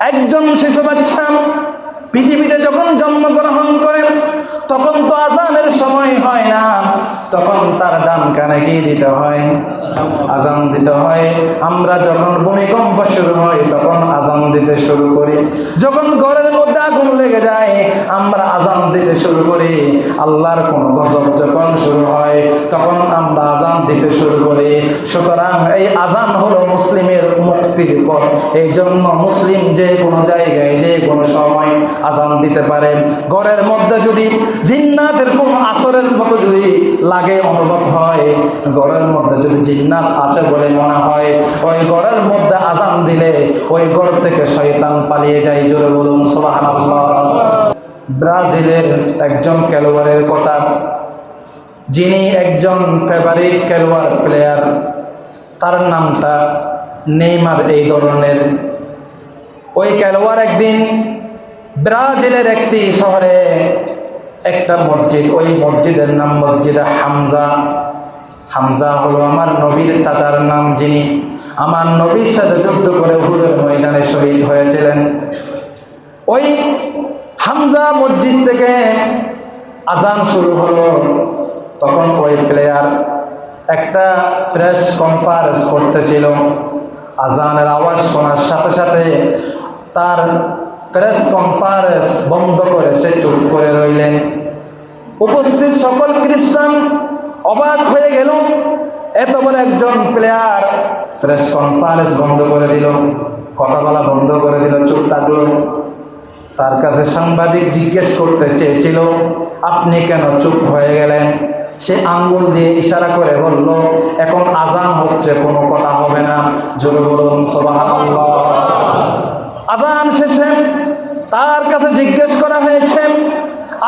একজন শিশু বাচ্চা পৃথিবীতে যখন জন্মগ্রহণ করেন তখন তো আজানের সময় হয় না, তখন তার ডান কানে গিয়ে দিতে হয়? আজান দিতে হয়। আমরা যখন ভূমিকম্প শুরু হয়, তখন আজান দিতে শুরু করি। যখন ঘরের মধ্যে আগুন লেগে যায়, আমরা আজান দিতে শুরু করি। আল্লাহর কোন গজব যখন শুরু হয়, তখন আমরা আজান দিতে শুরু করি। সুতরাং এই আজান হলো মুসলিমের মুক্তির পথ। এই জন্য মুসলিম যে কোনো জায়গায়, যে কোনো সময় আজান দিতে পারে। ঘরের মধ্যে যদি জিন্নাতের কোন আসরের মতো যদি লাগে, অনুভব হয়, ঘরের মধ্যে যদি জিন্নাত আছে বলে মনে হয়। ওই ঘরের মধ্যে আজান দিলে ওই ঘর থেকে শয়তান পালিয়ে যায়। জোরে বলুন, সুবহানাল্লাহ। ব্রাজিলের একজন খেলোয়াড়ের কথা। যিনি একজন ফেভারিট খেলোয়াড় প্লেয়ার তার নামটা নেইমার এই ধরনের। ওই খেলোয়াড় একদিন ব্রাজিলের একটি শহরে একটা মসজিদ, ওই মসজিদের নাম মসজিদে হামজা। হামজা হলো আমার নবীর চাচার নাম যিনি আমার নবীর সাথে যুদ্ধ করে হুদের ময়দানে শহীদ হয়েছিলেন। ওই হামজা মসজিদ থেকে আজান শুরু হলো। তখন ওই প্লেয়ার একটা প্রেস কনফারেন্স করতেছিল। আজানের আওয়াজ শোনার সাথে সাথে তার প্রেস কনফারেন্স বন্ধ করে সে চুপ করে রইলেন। উপস্থিত সকল খ্রিস্টান অবাক হয়ে গেল। এত বড় একজন প্লেয়ার প্রেস কনফারেন্স বন্ধ করে দিল, কথা বলা বন্ধ করে দিল, চুপ থাকল। তার কাছে সাংবাদিক জিজ্ঞেস করতে চেয়েছিল, আপনি কেন চুপ হয়ে গেলেন? সে আঙ্গুল দিয়ে ইশারা করে বলল, এখন আজান হচ্ছে, কোনো কথা হবে না। জোরে বলুন আজান শেষে তার কাছে জিজ্ঞেস করা হয়েছে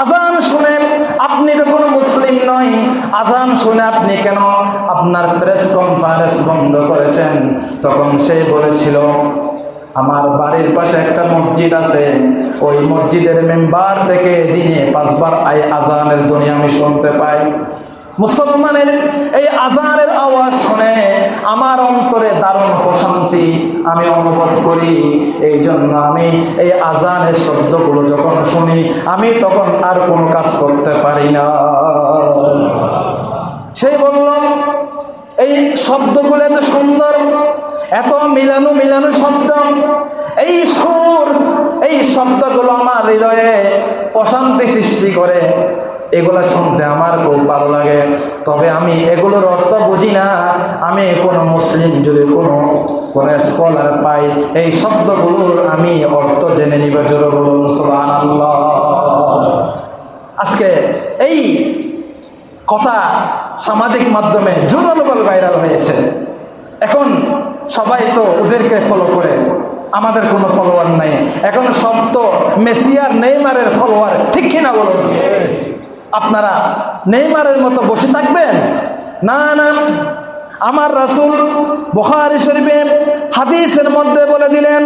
আজান শুনেন, আপনি তো কোনো মুসলিম নয়। আজান শুনে আপনি কেন আপনার প্রেস কনফারেন্স বন্ধ করেছেন? তখন সে বলেছিল, আমার বাড়ির পাশে একটা মসজিদ আছে। ওই মসজিদের মেম্বার থেকে দিনে পাঁচবার আই আজানের ধ্বনি আমি শুনতে পাই। মুসলমানের এই আজানের আওয়াজ শুনে আমার অন্তরে দারুণ প্রশান্তি আমি অনুভব করি। এই জন্য আমি এই আজানের শব্দগুলো যখন শুনি, আমি তখন আর কোনো কাজ করতে পারি না। সেই বলল, এই শব্দগুলো এত সুন্দর, এত মিলানো মিলানো শব্দ। এই সুর, এই শব্দগুলো আমার হৃদয়ে প্রশান্তি সৃষ্টি করে। এগুলো শুনতে আমার খুব ভালো লাগে। তবে আমি এগুলোর অর্থ বুঝি না। আমি কোনো মুসলিম যদি কোনো কোনো স্কলার পাই, এই শব্দগুলোর আমি অর্থ জেনে নিব জোর বলুন আজকে এই কথা সামাজিক মাধ্যমে জোরালোভাবে ভাইরাল হয়েছে। এখন সবাই তো ওদেরকে ফলো করে। আমাদের কোনো ফলোয়ার নাই। এখন সব তো মেসিয়ার নেইমারের ফলোয়ার ঠিক কিনা বলুন? আপনারা নেইমারের মতো বসে থাকবেন না না আমার রাসুল বুখারি শরীফের হাদিসের মধ্যে বলে দিলেন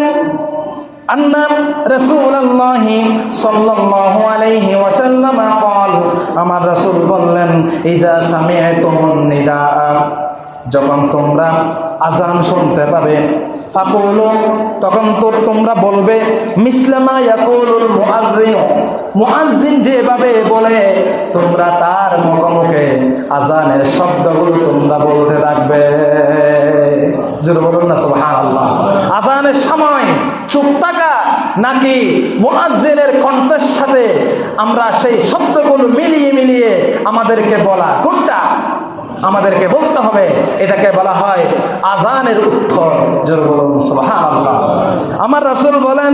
আন্না রাসূলুল্লাহি সাল্লাল্লাহু আলাইহি ওয়াসাল্লাম قال আমার রাসূল বললেন ইজা সামি'তুমুন নিদা যখন তোমরা আজান শুনতে পাবে ফাকুলু তখন তো তোমরা বলবে মিসলামা ইয়াকুলুল মুআজ্জিন মুআজ্জিন যেভাবে বলে, তোমরা তার মুখে আজানের শব্দগুলো তোমরা বলতে থাকবে। জোরে বলুন না, সুবহানাল্লাহ। আজানের সময় চুপ থাকা নাকি মুআজ্জিনের কণ্ঠের সাথে আমরা সেই শব্দগুলো মিলিয়ে মিলিয়ে আমাদেরকে বলা? কোনটা? আমাদেরকে বলতে হবে, এটাকে বলা হয় আজানের উত্তর। জোর বলুন আমার রাসূল বলেন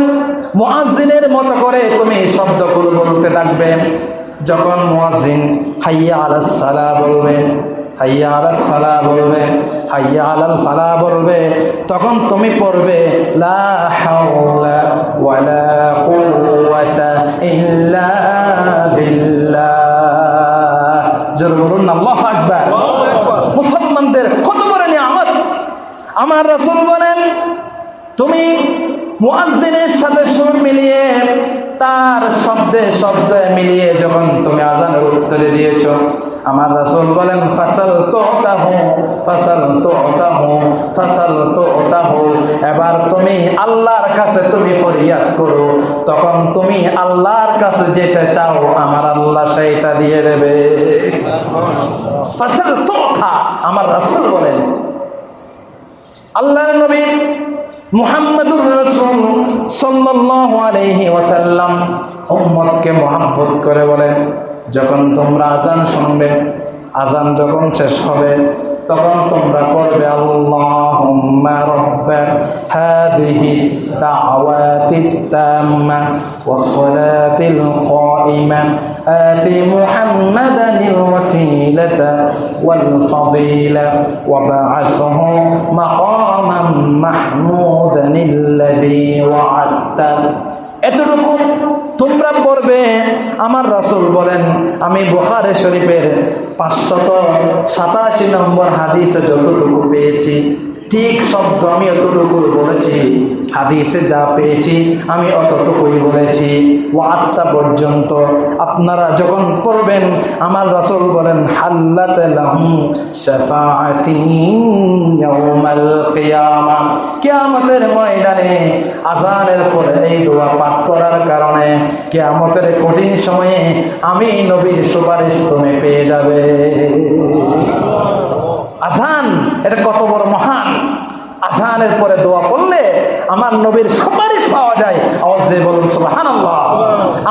মুআজ্জিনের মতো করে তুমি শব্দগুলো বলতে থাকবে। যখন মুআজ্জিন হাইয়া আলাস সালা বলবে, হাইয়া আলাস সালা বলবে, হাইয়া আলাল ফালা বলবে, তখন তুমি পড়বে, লা ওয়ালা জোর বলুন, আল্লাহু আকবার মুসলমানদের কত বড় নিয়ামত আমার রাসূল বলেন তুমি মুয়াজ্জিনের সাথে সুর মিলিয়ে তার শব্দে শব্দে মিলিয়ে যখন তুমি আজানের উত্তরে দিয়েছ আমার রাসূল বলেন ফাসাল তুতাহু ফাসাল তুতাহু ফাসাল তুতাহু। এবার তুমি আল্লাহর কাছে তুমি ফরিয়াদ করো তখন তুমি আল্লাহর কাছে যেটা চাও আমার আল্লাহ সেইটা দিয়ে দেবে। ফাসাল তুতা আমার রাসূল বলেন। আল্লাহর নবী মুহাম্মদুর রাসূল সাল্লাল্লাহু আলাইহি ওয়াসাল্লাম উম্মতকে মহব্বত করে বলেন, যখন তোমরা আজান শুনবে আজান যখন শেষ হবে তখন তোমরা করবে আল্লাহুম্মা রাব্বা হাদিহি দাওয়াতিত তাম্মা ওয়াসসালাতিল কাইমা আতি মুহাম্মাদানিল ওয়াসিলাতা ওয়াল ফাদিলা ওয়াবআসহু মাকামান মাহমুদানিল্লাযী ওয়া'আদতা এতটুকু তোমরা পড়বে আমার রাসুল বলেন আমি বুখারী শরীফের পাঁচশত সাতাশি নম্বর হাদিসে যতটুকু পেয়েছি ঠিক শব্দ আমি অতটুকু বলেছি, হাদিসে যা পেয়েছি আমি অতটুকুই বলেছি। ও আত্মা পর্যন্ত আপনারা যখন পড়বেন, আমার রাসূল বলেন, হাল্লাত লাহুম শাফাআতি ইয়াউমাল কিয়ামা। ময়দানে আজানের পরে এই দোয়া পাঠ করার কারণে কেয়ামতের কঠিন সময়ে আমি নবীর সুপারিশ তুমি পেয়ে যাবে। আজান এটা কত বড় মহান। আজানের পরে দোয়া পড়লে আমার নবীর সুপারিশ পাওয়া যায়। আওয়াজ দিয়ে বলুন সুবাহান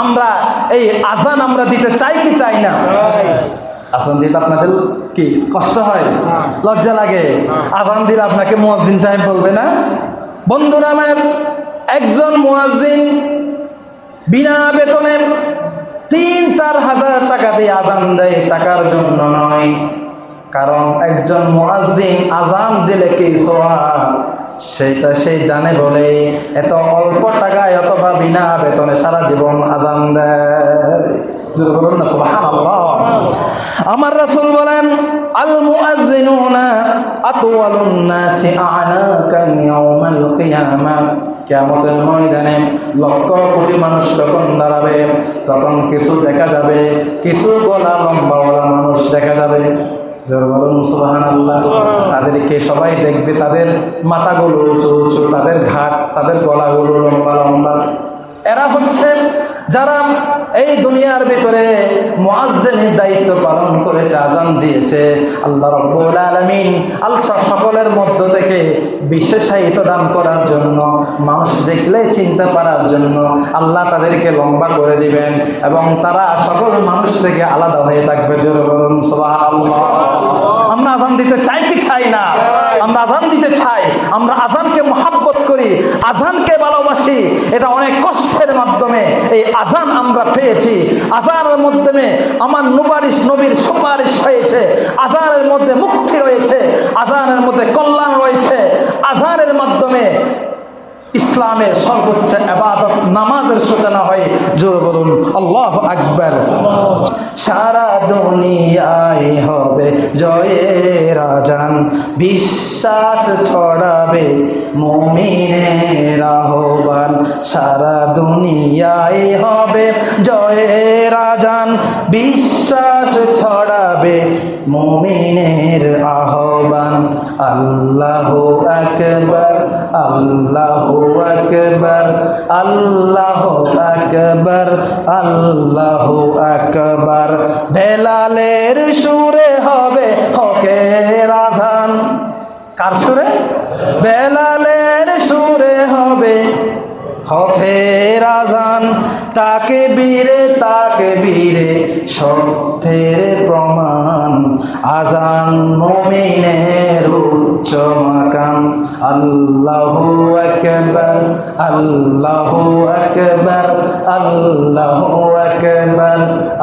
আমরা এই আজান আমরা দিতে চাই কি চাই না? আজান দিতে আপনাদের কি কষ্ট হয়? লজ্জা লাগে? আজান দিলে আপনাকে মুয়াজ্জিন সাহেব বলবে না? বন্ধুরা আমার একজন মুয়াজ্জিন বিনা বেতনে তিন চার হাজার টাকা দিয়ে আজান দেয় টাকার জন্য নয়। কারণ একজন মুয়াজ্জিন আজান দিলে কি সোয়াব সেটা সে জানে বলে, এত অল্প টাকায় অথবা বিনা বেতনে সারা জীবন আজান দেয়। বলুন না আমার রাসূল বলেন, আল মুআজ্জিনুনা আতওয়ালুন নাসি আ'নাকান ইয়াউমাল কিয়ামা। কিয়ামতের ময়দানে লক্ষ কোটি মানুষ যখন দাঁড়াবে, তখন কিছু দেখা যাবে, কিছু গলা লম্বাওয়ালা মানুষ দেখা যাবে। জোর বলুন সুবাহান আল্লাহ তাদেরকে সবাই দেখবে তাদের মাথাগুলো উঁচু উঁচু তাদের ঘাট তাদের গলাগুলো লম্বা লম্বা। এরা হচ্ছেন যারা এই দুনিয়ার ভিতরে মুয়াজ্জিনের দায়িত্ব পালন করেছে, আজান দিয়েছে, আল্লাহ রব্বুল আলামিন আল্লাহ সকলের মধ্য থেকে বিশেষায়িত দান করার জন্য, মানুষ দেখলে চিনতে পারার জন্য আল্লাহ তাদেরকে লম্বা করে দিবেন এবং তারা সকল মানুষ থেকে আলাদা হয়ে থাকবে। জোরে বলুন আমরা আজান দিতে চাই কি চাই না? আমরা আজান দিতে চাই, আমরা আজানকে মহাব্বত করি, আজানকে ভালোবাসি, এটা অনেক কষ্টের মাধ্যমে। এই আজান আমরা পেয়েছি। আজানের মাধ্যমে আমার নুবারিশ নবীর সুপারিশ হয়েছে। আজানের মধ্যে মুক্তি রয়েছে। আজানের মধ্যে কল্যাণ রয়েছে। আজানের মাধ্যমে ইসলামের সর্বোচ্চ আবাদত নামাজের সূচনা হয়। জোর বলুন, আল্লাহ আকবর। সারা দুনিয়ায় হবে জয়ের আজান। বিশ্বাস ছড়াবে মুমিনের আহ্বান। সারা দুনিয়ায় হবে জয়ের আজান। বিশ্বাস ছড়াবে মুমিনের আহ্বান, আল্লাহ আকবর আল্লাহ আকবর আল্লাহ আকবর আল্লাহ আকবর। বেলালের সুরে হবে হকে রাজান কার সুরে? বেলালের সুরে হবে হকে রাজান তাকে বীরে তাকে বীরে, সত্যের প্রমাণ। আজান মমিনের উচ্চ মাকাম। আল্লাহু আকবার আল্লাহু আকবার আল্লাহু আকবার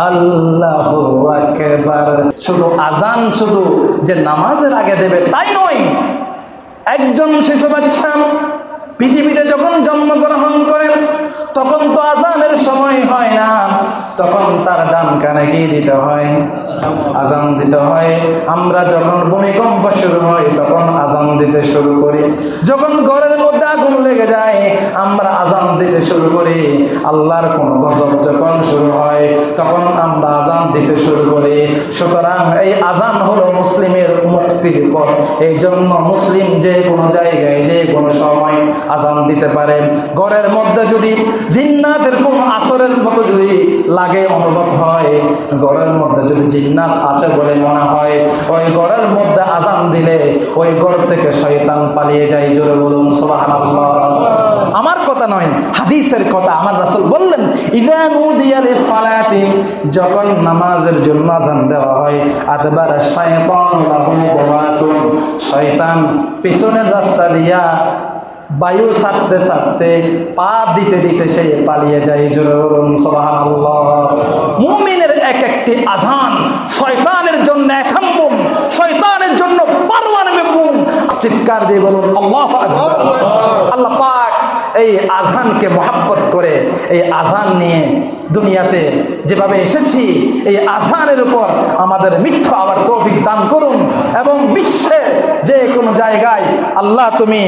আল্লাহু আকবার। শুধু আজান শুধু যে নামাজের আগে দেবে তাই নয়, একজন শিশু বাচ্চা পৃথিবীতে যখন জন্মগ্রহণ করেন তখন তো আজানের সময় হয় না। তখন তার ডান কানে কি দিতে হয়? আজান দিতে হয়। আমরা যখন ভূমিকম্প শুরু হয়, তখন আজান দিতে শুরু করি। যখন ঘরের মধ্যে আগুন লেগে যায়, আমরা আজান দিতে শুরু করি। আল্লাহর কোন গজব যখন শুরু হয়, তখন আমরা আজান দিতে শুরু করি। সুতরাং এই আজান হলো মুসলিমের মুক্তির পথ। এই জন্য মুসলিম যে কোনো জায়গায়, যে কোনো সময় আজান দিতে পারে। ঘরের মধ্যে যদি জিন্নাতের কোন আসরের মতো যদি লাগে, অনুভব হয় গড়ের মধ্যে যদি জিন্নাত আছে বলে মনে হয়, ওই গড়ের মধ্যে আজান দিলে ওই গড় থেকে শয়তান পালিয়ে যায়। জোরে বলুন, সুবহানাল্লাহ। আমার কথা নয়, হাদিসের কথা। আমার রাসূল বললেন যখন নামাজের জন্য আজান দেওয়া হয় আতবার শায়তান শয়তান পিছনের রাস্তা দিয়া বায়ু সারতে সারতে পা দিতে দিতে সে পালিয়ে যায় মুমিনের এক একটি আজান শয়তানের জন্য একাম বুম শয়তানের জন্য চিৎকার দিয়ে বলুন আল্লাহ আল্লাহ পাক এই আজানকে মহাব্বত করে এই আজান নিয়ে দুনিয়াতে যেভাবে এসেছি, এই আজানের উপর আমাদের মিথ্য আবার তৌফিক দান করুন এবং বিশ্বে যে কোনো জায়গায় আল্লাহ তুমি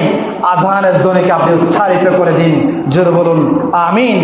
আজানের ধ্বনিকে আপনি উচ্চারিত করে দিন। জোর বলুন, আমিন।